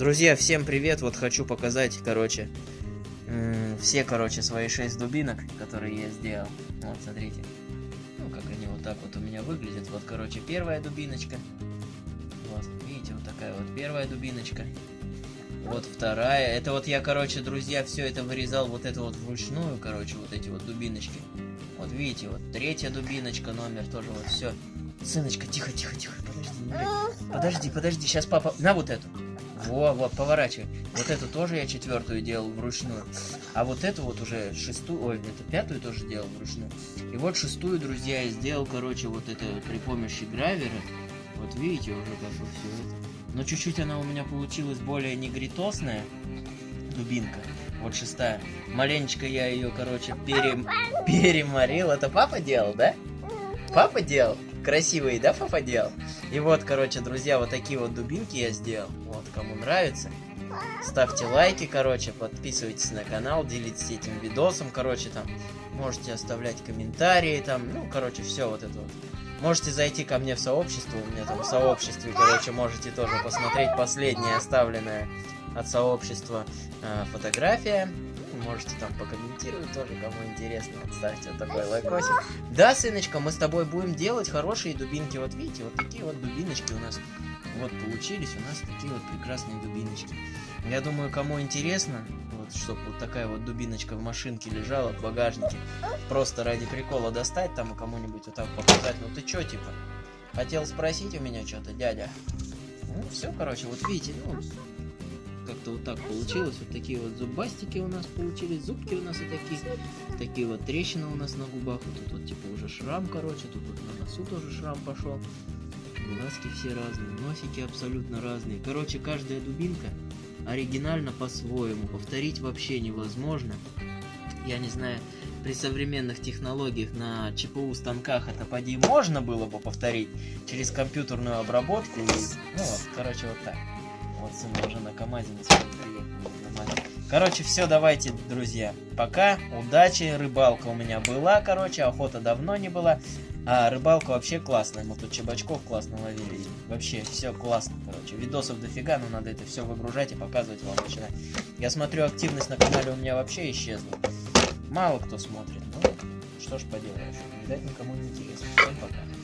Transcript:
Друзья, всем привет! Вот хочу показать, короче, все, короче, свои шесть дубинок, которые я сделал. Вот, смотрите. Ну, как они вот так вот у меня выглядят. Вот, короче, первая дубиночка. Вот, видите, вот такая вот первая дубиночка. Вот вторая. Это вот я, короче, друзья, все это вырезал вот это вот вручную, короче, вот эти вот дубиночки. Вот видите, вот третья дубиночка, номер тоже вот все. Сыночка, тихо, тихо, тихо, подожди, Подожди, подожди, сейчас папа... На вот эту. Во, вот, поворачивай. Вот эту тоже я четвертую делал вручную. А вот эту вот уже шестую, ой, это пятую тоже делал вручную. И вот шестую, друзья, я сделал, короче, вот это при помощи гравера. Вот видите уже как бы все это. Но чуть-чуть она у меня получилась более негритосная дубинка. Вот шестая. Маленечко я ее, короче, пере... переморил. Это папа делал, да? Папа делал? Красивые, да, папа делал? И вот, короче, друзья, вот такие вот дубинки я сделал. Вот, кому нравится. Ставьте лайки, короче, подписывайтесь на канал, делитесь этим видосом, короче, там. Можете оставлять комментарии, там, ну, короче, все вот это вот. Можете зайти ко мне в сообщество, у меня там в сообществе, короче, можете тоже посмотреть последнее оставленное от сообщества э, фотография можете там покомментировать тоже, кому интересно. Ставьте вот такой лайкосик. Да, сыночка, мы с тобой будем делать хорошие дубинки. Вот видите, вот такие вот дубиночки у нас вот получились. У нас такие вот прекрасные дубиночки. Я думаю, кому интересно, вот, чтобы вот такая вот дубиночка в машинке лежала в багажнике, просто ради прикола достать там и кому-нибудь вот так показать. Ну ты чё, типа, хотел спросить у меня что-то, дядя? Ну, все, короче, вот видите, ну, как-то вот так получилось. Вот такие вот зубастики у нас получились, зубки у нас и такие. Такие вот трещины у нас на губах. Вот тут вот типа уже шрам, короче. Тут вот на носу тоже шрам пошел. Глазки все разные, носики абсолютно разные. Короче, каждая дубинка оригинально по-своему. Повторить вообще невозможно. Я не знаю, при современных технологиях на ЧПУ станках это поди можно было бы повторить через компьютерную обработку. И, ну вот, короче, вот так. Вот сын уже на КамАЗе приехал. Короче, все, давайте, друзья. Пока, удачи. Рыбалка у меня была, короче, охота давно не была. А рыбалка вообще классная. Мы тут чебачков классно ловили. Вообще, все классно, короче. Видосов дофига, но надо это все выгружать и показывать вам начинать. Я смотрю, активность на канале у меня вообще исчезла. Мало кто смотрит. Ну, что ж поделаешь. Видать, никому не интересно. Всем пока.